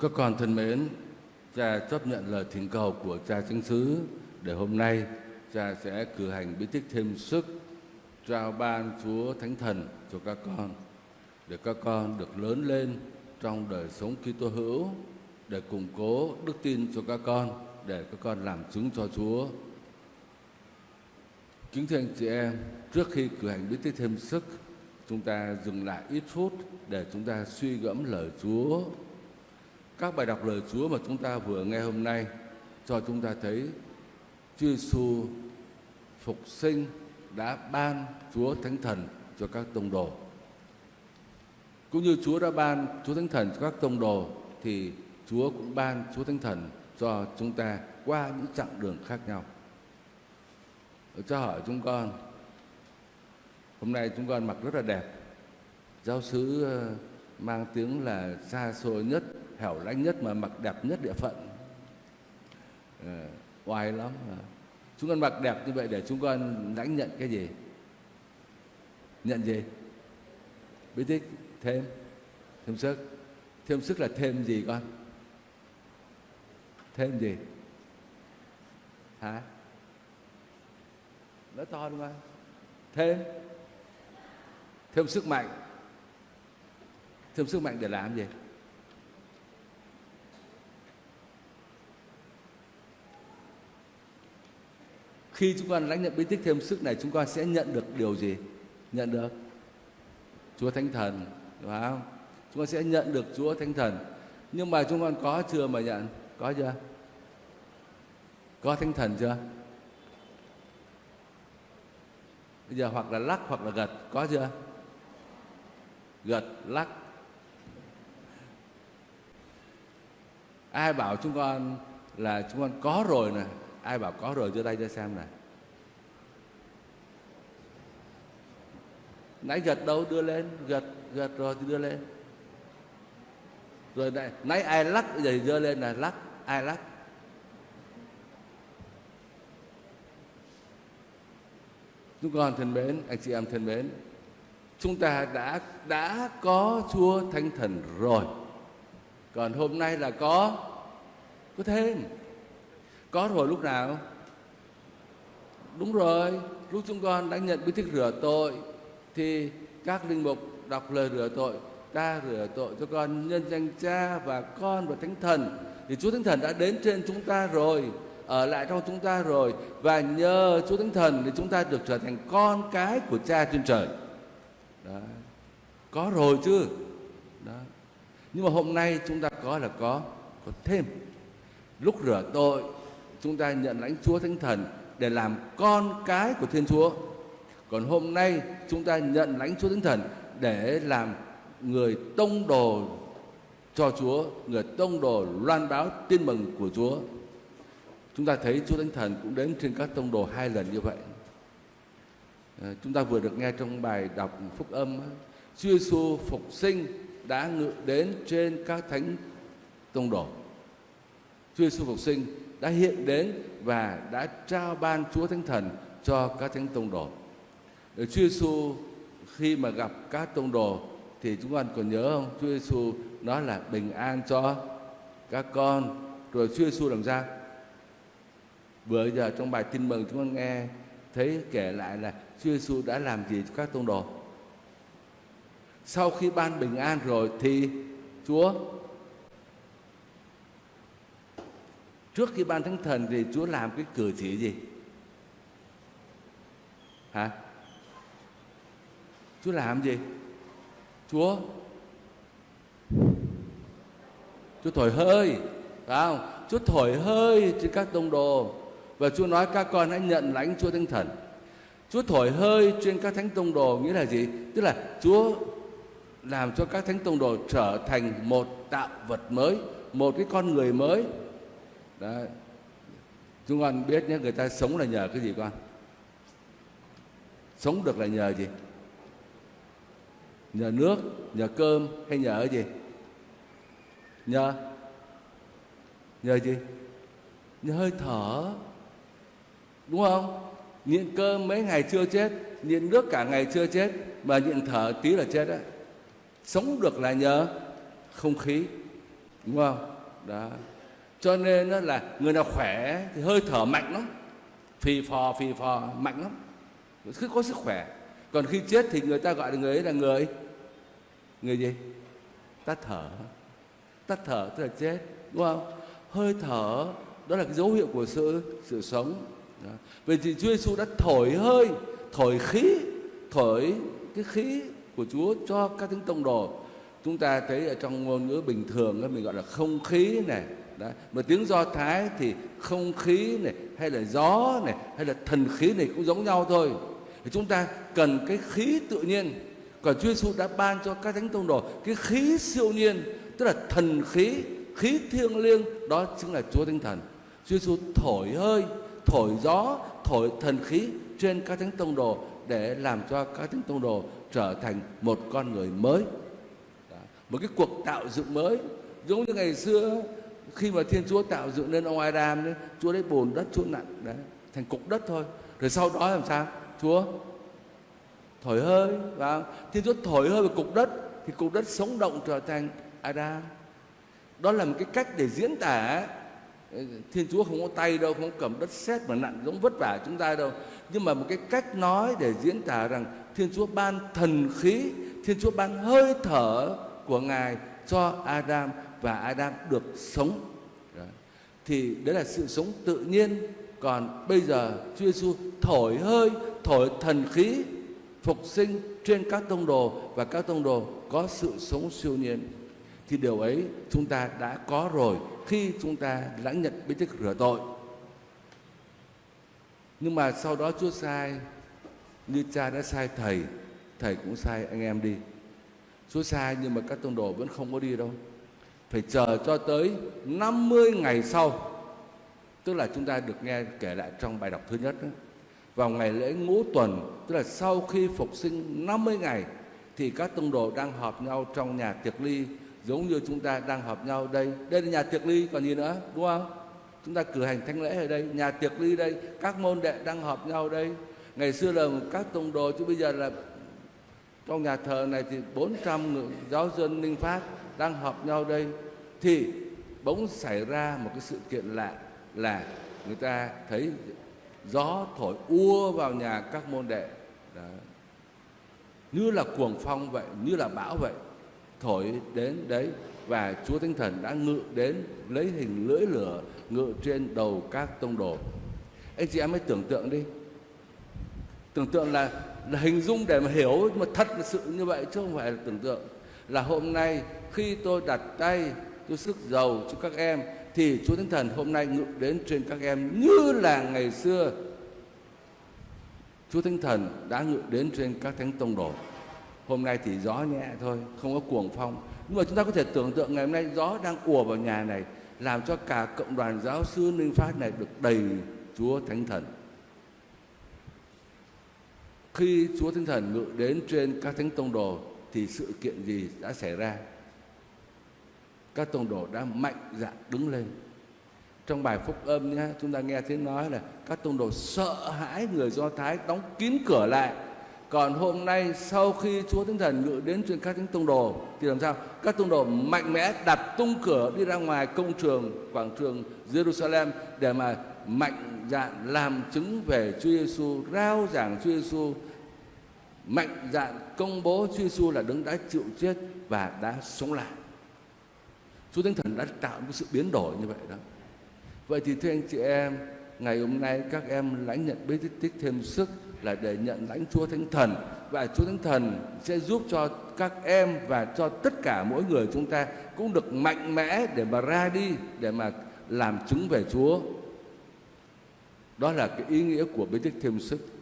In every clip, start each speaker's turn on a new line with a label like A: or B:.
A: Các con thân mến, cha chấp nhận lời thỉnh cầu của cha chứng xứ để hôm nay cha sẽ cử hành bí tích thêm sức trao ban Chúa Thánh Thần cho các con để các con được lớn lên trong đời sống Kitô hữu để củng cố đức tin cho các con để các con làm chứng cho Chúa. Kính thưa anh chị em, trước khi cử hành bí tích thêm sức, chúng ta dừng lại ít phút để chúng ta suy gẫm lời Chúa. Các bài đọc lời Chúa mà chúng ta vừa nghe hôm nay cho chúng ta thấy Chúa Giêsu phục sinh đã ban Chúa Thánh Thần cho các tông đồ. Cũng như Chúa đã ban Chúa Thánh Thần cho các tông đồ thì Chúa cũng ban Chúa Thánh Thần cho chúng ta qua những chặng đường khác nhau. Cho hỏi chúng con, hôm nay chúng con mặc rất là đẹp. Giáo sứ ờ, mang tiếng là xa xôi nhất, hẻo lánh nhất mà mặc đẹp nhất địa phận. À, oai lắm. À. Chúng con mặc đẹp như vậy để chúng con lãnh nhận cái gì? Nhận gì? Bí tích thêm, thêm sức. Thêm sức là thêm gì con? Thêm gì? Hả? nó to đúng không? Thêm Thêm sức mạnh Thêm sức mạnh để làm gì? Khi chúng con lãnh nhận bí tích thêm sức này Chúng con sẽ nhận được điều gì? Nhận được Chúa Thánh Thần Đúng không? Chúng con sẽ nhận được Chúa Thánh Thần Nhưng mà chúng con có chưa mà nhận? Có chưa? Có Thánh Thần chưa? Bây giờ hoặc là lắc hoặc là gật Có chưa? Gật, lắc Ai bảo chúng con là chúng con có rồi này? Ai bảo có rồi đưa tay cho xem này Nãy gật đâu đưa lên Gật, gật rồi thì đưa lên Rồi này, nãy ai lắc Giờ thì đưa lên là lắc Ai lắc Chúng con thân mến, anh chị em thân mến, chúng ta đã đã có Chúa Thánh Thần rồi. Còn hôm nay là có có thêm. Có rồi lúc nào? Đúng rồi, lúc chúng con đã nhận bí tích rửa tội thì các linh mục đọc lời rửa tội, ta rửa tội cho con nhân danh Cha và Con và Thánh Thần thì Chúa Thánh Thần đã đến trên chúng ta rồi ở lại trong chúng ta rồi và nhờ Chúa Thánh Thần thì chúng ta được trở thành con cái của Cha trên trời. Đó. Có rồi chứ. Đó. Nhưng mà hôm nay chúng ta có là có có thêm. Lúc rửa tội chúng ta nhận lãnh Chúa Thánh Thần để làm con cái của Thiên Chúa. Còn hôm nay chúng ta nhận lãnh Chúa Thánh Thần để làm người tông đồ cho Chúa, người tông đồ loan báo tin mừng của Chúa. Chúng ta thấy Chúa Thánh Thần cũng đến trên các tông đồ hai lần như vậy. À, chúng ta vừa được nghe trong bài đọc phúc âm Chúa Giêsu phục sinh đã ngự đến trên các thánh tông đồ. Chúa Giêsu phục sinh đã hiện đến và đã trao ban Chúa Thánh Thần cho các thánh tông đồ. Chúa Giêsu khi mà gặp các tông đồ thì chúng con còn nhớ không? Chúa Giêsu nói là bình an cho các con. Rồi Chúa Giêsu làm sao? Vừa giờ trong bài tin mừng chúng con nghe, thấy kể lại là Chúa Giêsu đã làm gì cho các tông đồ. Sau khi ban bình an rồi thì Chúa trước khi ban thánh thần thì Chúa làm cái cử chỉ gì? Hả? Chúa làm gì? Chúa Chúa thổi hơi phải không? Chúa thổi hơi trên các tông đồ và Chúa nói các con hãy nhận lãnh Chúa Thánh Thần. Chúa thổi hơi trên các thánh tông đồ nghĩa là gì? Tức là Chúa làm cho các thánh tông đồ trở thành một tạo vật mới, một cái con người mới. Đấy. Chúng con biết nhé, người ta sống là nhờ cái gì con? Sống được là nhờ gì? Nhờ nước, nhờ cơm hay nhờ cái gì? Nhờ Nhờ gì? Nhờ hơi thở Đúng không? Nhịn cơm mấy ngày chưa chết Nhịn nước cả ngày chưa chết Mà nhịn thở tí là chết đấy Sống được là nhờ không khí đúng không đó cho nên nó là người nào khỏe thì hơi thở mạnh lắm. Phì phò phì phò, mạnh lắm. Cứ có sức khỏe. Còn khi chết thì người ta gọi là người ấy là người người gì? Tắt thở. Tắt thở tức là chết, đúng không? Hơi thở, đó là cái dấu hiệu của sự sự sống. Đó. vậy thì Chúa Giêsu đã thổi hơi, thổi khí, thổi cái khí của Chúa cho các thánh tông đồ. Chúng ta thấy ở trong ngôn ngữ bình thường mình gọi là không khí này đó. mà tiếng do thái thì không khí này, hay là gió này, hay là thần khí này cũng giống nhau thôi. Thì chúng ta cần cái khí tự nhiên. Còn Chúa Giêsu đã ban cho các thánh tông đồ cái khí siêu nhiên, tức là thần khí khí thiêng liêng, đó chính là Chúa Thánh Thần. Chúa Giêsu thổi hơi, thổi gió, thổi thần khí trên các thánh tông đồ để làm cho các thánh tông đồ trở thành một con người mới. Đó. một cái cuộc tạo dựng mới. Giống như ngày xưa khi mà Thiên Chúa tạo dựng nên ông Adam đấy, Chúa lấy bồn đất Chúa nặng đấy, thành cục đất thôi. Rồi sau đó làm sao? Chúa thổi hơi và Thiên Chúa thổi hơi vào cục đất thì cục đất sống động trở thành Adam. Đó là một cái cách để diễn tả ờ, Thiên Chúa không có tay đâu, không có cầm đất sét mà nặng giống vất vả chúng ta đâu. Nhưng mà một cái cách nói để diễn tả rằng Thiên Chúa ban thần khí, Thiên Chúa ban hơi thở của Ngài cho Adam và Adam được sống. Thì đấy là sự sống tự nhiên. Còn bây giờ Chúa Giêsu thổi hơi, thổi thần khí phục sinh trên các tông đồ và các tông đồ có sự sống siêu nhiên. Thì điều ấy chúng ta đã có rồi khi chúng ta lãnh nhận bí tích rửa tội. Nhưng mà sau đó Chúa sai như cha đã sai thầy, thầy cũng sai anh em đi. Chúa sai nhưng mà các tông đồ vẫn không có đi đâu phải chờ cho tới 50 ngày sau. Tức là chúng ta được nghe kể lại trong bài đọc thứ nhất đó. vào ngày lễ ngũ tuần, tức là sau khi phục sinh 50 ngày, thì các tông đồ đang họp nhau trong nhà tiệc ly, giống như chúng ta đang họp nhau đây. Đây là nhà tiệc ly còn gì nữa, đúng không? Chúng ta cử hành thánh lễ ở đây, nhà tiệc ly đây, các môn đệ đang họp nhau đây. Ngày xưa là các tông đồ, chứ bây giờ là trong nhà thờ này thì 400 giáo dân ninh phát đang họp nhau đây, thì bỗng xảy ra một cái sự kiện lạ là người ta thấy gió thổi ua vào nhà các môn đệ. Đó. như là cuồng phong vậy, như là bão vậy, thổi đến đấy và Chúa Thánh Thần đã ngự đến lấy hình lưỡi lửa ngự trên đầu các tông đồ. Anh chị em hãy tưởng tượng đi. Tưởng tượng là là hình dung để mà hiểu, mà thật là sự như vậy chứ không phải là tưởng tượng là hôm nay khi tôi đặt tay tôi sức giàu cho các em thì Chúa Thánh Thần hôm nay ngự đến trên các em như là ngày xưa Chúa Thánh Thần đã ngự đến trên các thánh tông đồ. Hôm nay thì gió nhẹ thôi, không có cuồng phong. Nhưng mà chúng ta có thể tưởng tượng ngày hôm nay gió đang ùa vào nhà này làm cho cả cộng đoàn giáo sư Ninh Phát này được đầy Chúa Thánh Thần. Khi Chúa Thánh Thần ngự đến trên các thánh tông đồ thì sự kiện gì đã xảy ra? các tông đồ đã mạnh dạn đứng lên trong bài phúc âm nhé chúng ta nghe tiếng nói là các tông đồ sợ hãi người do thái đóng kín cửa lại còn hôm nay sau khi Chúa Thánh Thần ngự đến trên các thánh tông đồ thì làm sao? Các tông đồ mạnh mẽ đặt tung cửa đi ra ngoài công trường quảng trường Jerusalem để mà mạnh dạn làm chứng về Chúa Giêsu, rao giảng Chúa Giêsu, mạnh dạn công bố Chúa Giêsu là đấng đã chịu chết và đã sống lại. Chúa Thánh Thần đã tạo một sự biến đổi như vậy đó. Vậy thì thưa anh chị em, ngày hôm nay các em lãnh nhận bí tích thêm sức là để nhận lãnh Chúa Thánh Thần và Chúa Thánh Thần sẽ giúp cho các em và cho tất cả mỗi người chúng ta cũng được mạnh mẽ để mà ra đi để mà làm chứng về Chúa. Đó là cái ý nghĩa của bí tích thêm sức.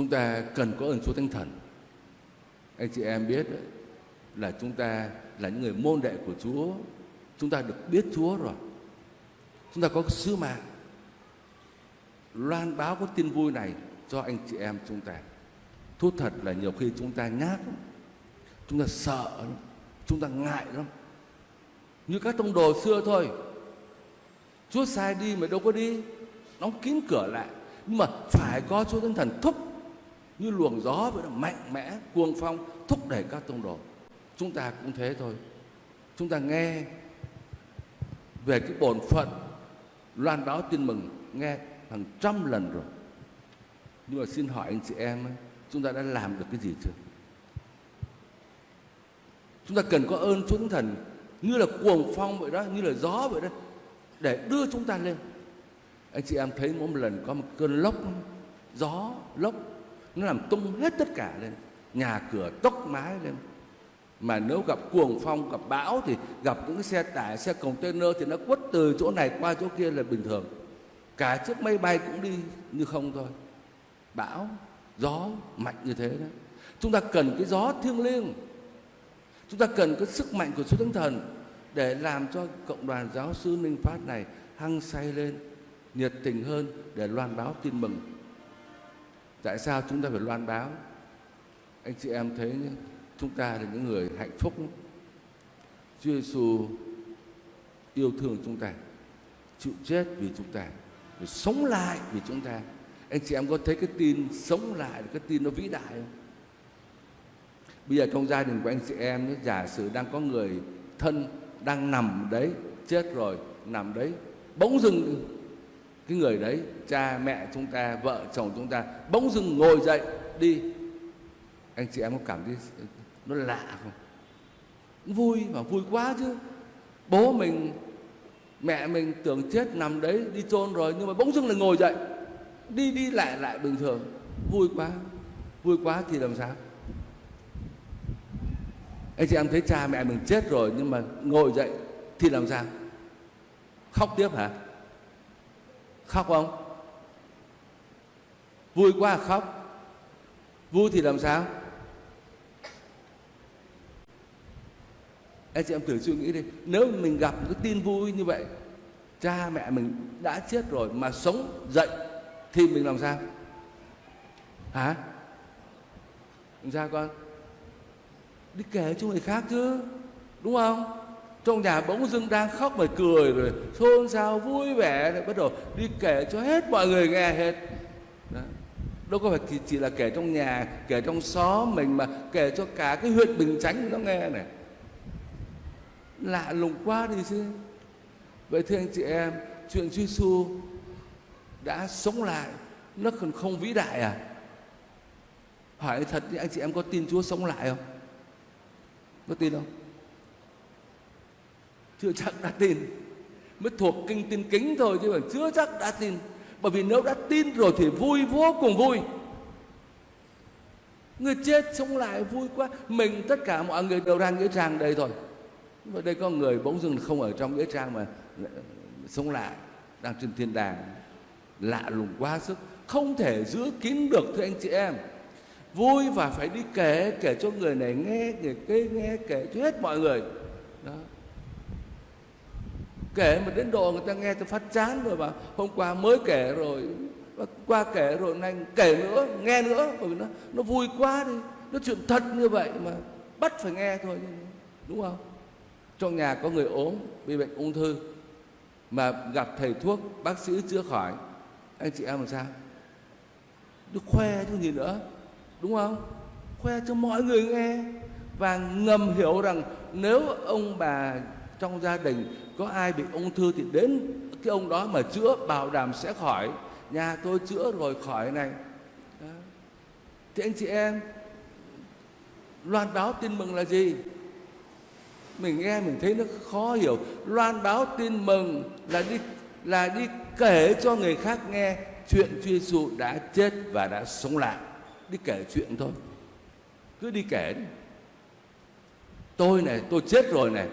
A: Chúng ta cần có ơn Chúa Thánh Thần. Anh chị em biết đấy, là chúng ta là những người môn đệ của Chúa. Chúng ta được biết Chúa rồi. Chúng ta có sứ mạng. Loan báo có tin vui này cho anh chị em chúng ta. Thú thật là nhiều khi chúng ta nhát lắm. chúng ta sợ lắm. chúng ta ngại lắm. Như các tông đồ xưa thôi. Chúa sai đi mà đâu có đi. Đóng kín cửa lại. Nhưng mà phải có Chúa Thánh Thần thúc như luồng gió vậy đó, mạnh mẽ, cuồng phong, thúc đẩy các tông đồ. Chúng ta cũng thế thôi. Chúng ta nghe về cái bổn phận, loan báo tin mừng, nghe hàng trăm lần rồi. Nhưng mà xin hỏi anh chị em chúng ta đã làm được cái gì chưa? Chúng ta cần có ơn Chúa Thánh Thần, như là cuồng phong vậy đó, như là gió vậy đó, để đưa chúng ta lên. Anh chị em thấy mỗi một lần có một cơn lốc, gió, lốc nó làm tung hết tất cả lên. Nhà cửa tốc mái lên. Mà nếu gặp cuồng phong, gặp bão thì gặp những cái xe tải, xe container thì nó quất từ chỗ này qua chỗ kia là bình thường. Cả chiếc máy bay cũng đi như không thôi. Bão, gió, mạnh như thế đó. Chúng ta cần cái gió thiêng liêng. Chúng ta cần cái sức mạnh của Chúa Thánh Thần để làm cho cộng đoàn giáo sư Ninh Phát này hăng say lên, nhiệt tình hơn để loan báo tin mừng tại sao chúng ta phải loan báo? Anh chị em thấy nhé, chúng ta là những người hạnh phúc Chúa Giêsu yêu thương chúng ta chịu chết vì chúng ta rồi sống lại vì chúng ta. Anh chị em có thấy cái tin sống lại cái tin nó vĩ đại không? Bây giờ trong gia đình của anh chị em giả sử đang có người thân đang nằm đấy chết rồi nằm đấy bỗng dưng cái người đấy, cha, mẹ chúng ta, vợ, chồng chúng ta bỗng dưng ngồi dậy đi. Anh chị em có cảm thấy nó lạ không? Vui mà vui quá chứ. Bố mình, mẹ mình tưởng chết nằm đấy, đi chôn rồi nhưng mà bỗng dưng lại ngồi dậy. Đi đi lại lại bình thường. Vui quá vui quá thì làm sao? Anh chị em thấy cha mẹ mình chết rồi nhưng mà ngồi dậy thì làm sao? Khóc tiếp hả? Khóc không? Vui quá à, khóc. Vui thì làm sao? Anh chị em thử suy nghĩ đi. Nếu mình gặp cái tin vui như vậy, cha mẹ mình đã chết rồi mà sống dậy, thì mình làm sao? Hả? Làm sao con? Đi kể cho người khác chứ, đúng không? Trong nhà bỗng dưng đang khóc mà cười rồi xôn xao vui vẻ rồi bắt đầu đi kể cho hết mọi người nghe hết. Đó. đâu có phải chỉ, chỉ là kể trong nhà kể trong xóm mình mà kể cho cả cái huyện bình chánh nó nghe này. Lạ lùng quá đi chứ. Vậy thưa anh chị em chuyện Chúa Giêsu đã sống lại nó còn không vĩ đại à? Hỏi thật anh chị em có tin Chúa sống lại không? Có tin không? Chưa chắc đã tin. Mới thuộc kinh tin kính thôi chứ còn chưa chắc đã tin. Bởi vì nếu đã tin rồi thì vui vô cùng vui. Người chết sống lại vui quá. Mình, tất cả mọi người đều đang nghĩa trang đây thôi và đây có người bỗng dưng không ở trong nghĩa trang mà sống lại, đang trên thiên đàng. Lạ lùng quá sức. Không thể giữ kín được, thưa anh chị em. Vui và phải đi kể kể cho người này nghe, người kia nghe, kể cho hết mọi người. Đó kể mà đến độ người ta nghe tôi phát chán rồi mà hôm qua mới kể rồi qua kể rồi nay kể nữa, nghe nữa. Bởi vì nó nó vui quá đi, nó chuyện thật như vậy mà bắt phải nghe thôi, đúng không? Trong nhà có người ốm, bị bệnh ung thư, mà gặp thầy thuốc, bác sĩ chữa khỏi. Anh chị em làm sao? Nó khoe chứ gì nữa, đúng không? Khoe cho mọi người nghe và ngầm hiểu rằng nếu ông bà trong gia đình có ai bị ung thư thì đến cái ông đó mà chữa, bảo đảm sẽ khỏi. Nhà tôi chữa rồi khỏi này. Đó. thì anh chị em, loan báo tin mừng là gì? Mình nghe mình thấy nó khó hiểu. Loan báo tin mừng là đi là đi kể cho người khác nghe chuyện Chúa Giêsu đã chết và đã sống lại. Đi kể chuyện thôi. Cứ đi kể đi. Tôi này, tôi chết rồi này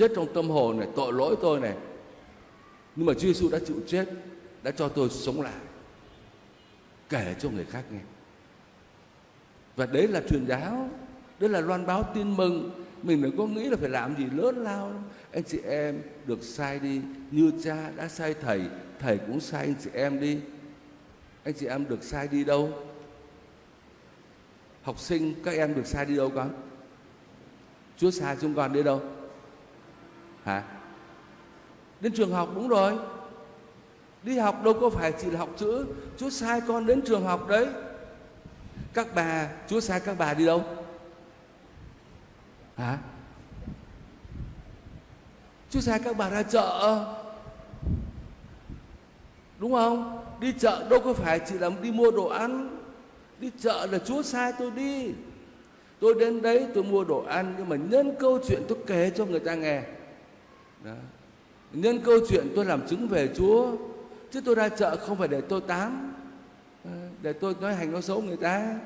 A: chết trong tâm hồn này, tội lỗi tôi này. Nhưng mà Chúa Giêsu đã chịu chết, đã cho tôi sống lại, kể cho người khác nghe. Và đấy là truyền giáo, đấy là loan báo tin mừng. Mình đừng có nghĩ là phải làm gì lớn lao anh chị em được sai đi, như cha đã sai thầy thầy cũng sai anh chị em đi. Anh chị em được sai đi đâu? Học sinh, các em được sai đi đâu con? Chúa sai chúng con đi đâu? Hả? Đến trường học đúng rồi. Đi học đâu có phải chỉ là học chữ. Chúa sai con đến trường học đấy. Các bà chúa sai các bà đi đâu? Hả? Chúa sai các bà ra chợ. Đúng không? Đi chợ đâu có phải chỉ là đi mua đồ ăn. Đi chợ là Chúa sai tôi đi. Tôi đến đấy tôi mua đồ ăn nhưng mà nhân câu chuyện tôi kể cho người ta nghe đó. nhân câu chuyện tôi làm chứng về Chúa, chứ tôi ra chợ không phải để tôi tán ờ, để tôi nói hành nói xấu người ta.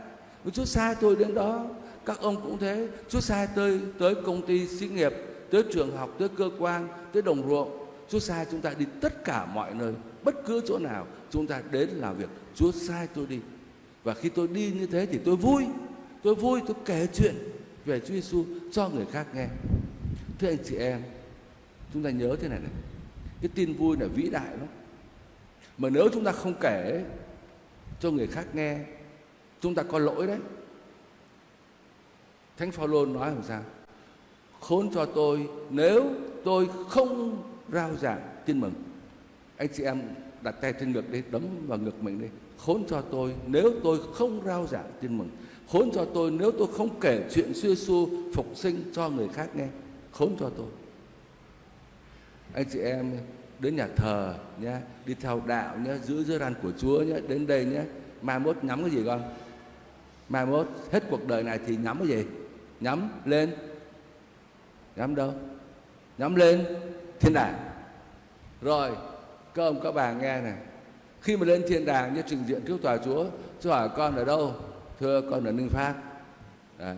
A: Chúa sai tôi đến đó, các ông cũng thế. Chúa sai tôi tới công ty xí nghiệp, tới trường học, tới cơ quan, tới đồng ruộng. Chúa sai chúng ta đi tất cả mọi nơi, bất cứ chỗ nào chúng ta đến làm việc, Chúa sai tôi đi. Và khi tôi đi như thế thì tôi vui. Tôi vui, tôi kể chuyện về Chúa Giêsu cho người khác nghe. Thưa anh chị em chúng ta nhớ thế này này. Cái tin vui là vĩ đại lắm. Mà nếu chúng ta không kể cho người khác nghe, chúng ta có lỗi đấy. Thánh phaolô nói làm sao? Khốn cho tôi, nếu tôi không rao giảng, tin mừng. Anh chị em đặt tay trên ngực đi, đấm vào ngực mình đi. Khốn cho tôi, nếu tôi không rao giảng, tin mừng. Khốn cho tôi, nếu tôi không kể chuyện xưa xu phục sinh cho người khác nghe, khốn cho tôi anh chị em đến nhà thờ nhé đi theo đạo nhé giữ giới răn của Chúa nhé đến đây nhé mai mốt nhắm cái gì con? Mai mốt hết cuộc đời này thì nhắm cái gì? Nhắm lên. Nhắm đâu? Nhắm lên thiên đàng. Rồi, các ông, các bà nghe này. Khi mà lên thiên đàng như trình diện trước tòa chúa chúa hỏi con ở đâu? Thưa, con ở ninh phát. Đấy.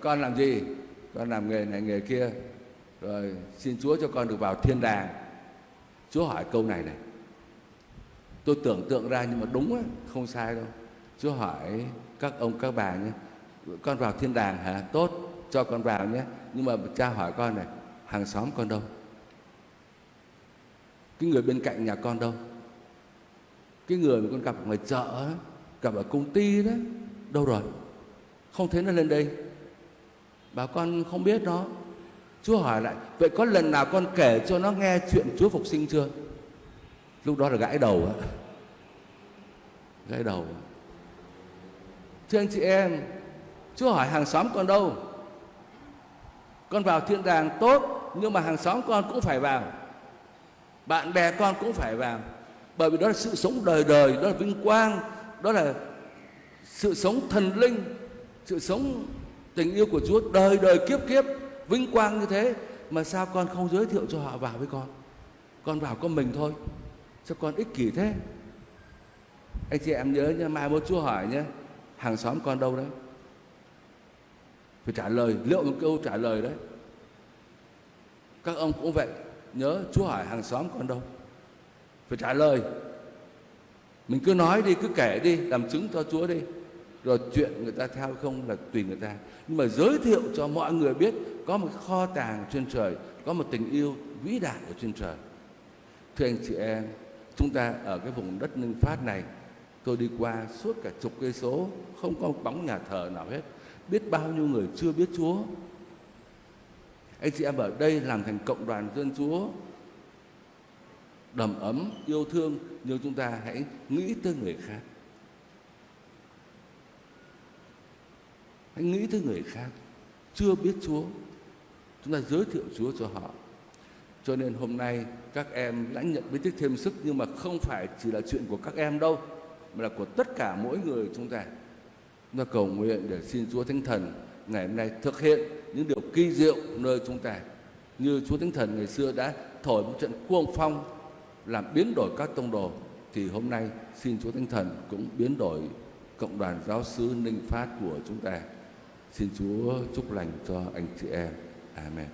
A: con làm gì? Con làm nghề này, nghề kia rồi xin chúa cho con được vào thiên đàng. Chúa hỏi câu này này. Tôi tưởng tượng ra nhưng mà đúng á, không sai đâu. Chúa hỏi các ông, các bà nhé, con vào thiên đàng hả? Tốt, cho con vào nhé. Nhưng mà cha hỏi con này, hàng xóm con đâu? Cái người bên cạnh nhà con đâu? Cái người mà con gặp ở ngoài chợ gặp ở công ty đó, đâu rồi? Không thấy nó lên đây. Bà con không biết nó chúa hỏi lại, vậy có lần nào con kể cho nó nghe chuyện chúa phục sinh chưa? Lúc đó là gãi đầu á. Gãi đầu. Thưa anh chị em, chúa hỏi hàng xóm con đâu? Con vào thiên đàng tốt, nhưng mà hàng xóm con cũng phải vào. Bạn bè con cũng phải vào. Bởi vì đó là sự sống đời đời, đó là vinh quang, đó là sự sống thần linh, sự sống tình yêu của Chúa đời đời kiếp kiếp vinh quang như thế, mà sao con không giới thiệu cho họ vào với con? Con vào con mình thôi, sao con ích kỷ thế? Anh chị em nhớ nha mai một Chúa hỏi nhé hàng xóm con đâu đấy? Phải trả lời, liệu một câu trả lời đấy. Các ông cũng vậy, nhớ Chúa hỏi hàng xóm con đâu? Phải trả lời. Mình cứ nói đi, cứ kể đi, làm chứng cho Chúa đi rồi chuyện người ta theo không là tùy người ta. Nhưng mà giới thiệu cho mọi người biết, có một kho tàng trên trời, có một tình yêu vĩ đại ở trên trời. Thưa anh chị em, chúng ta ở cái vùng đất ninh phát này, tôi đi qua suốt cả chục cây số, không có một bóng nhà thờ nào hết. Biết bao nhiêu người chưa biết Chúa. Anh chị em ở đây làm thành cộng đoàn dân Chúa, đầm ấm, yêu thương, nhưng chúng ta hãy nghĩ tới người khác. Hãy nghĩ tới người khác. Chưa biết Chúa. Chúng ta giới thiệu Chúa cho họ. Cho nên hôm nay các em đã nhận biết thêm sức, nhưng mà không phải chỉ là chuyện của các em đâu, mà là của tất cả mỗi người chúng ta. Chúng ta cầu nguyện để xin Chúa Thánh Thần ngày hôm nay thực hiện những điều kỳ diệu nơi chúng ta. Như Chúa Thánh Thần ngày xưa đã thổi một trận cuồng phong, làm biến đổi các tông đồ, thì hôm nay xin Chúa Thánh Thần cũng biến đổi cộng đoàn giáo sứ Ninh Phát của chúng ta. Xin Chúa chúc lành cho anh chị em. Amen.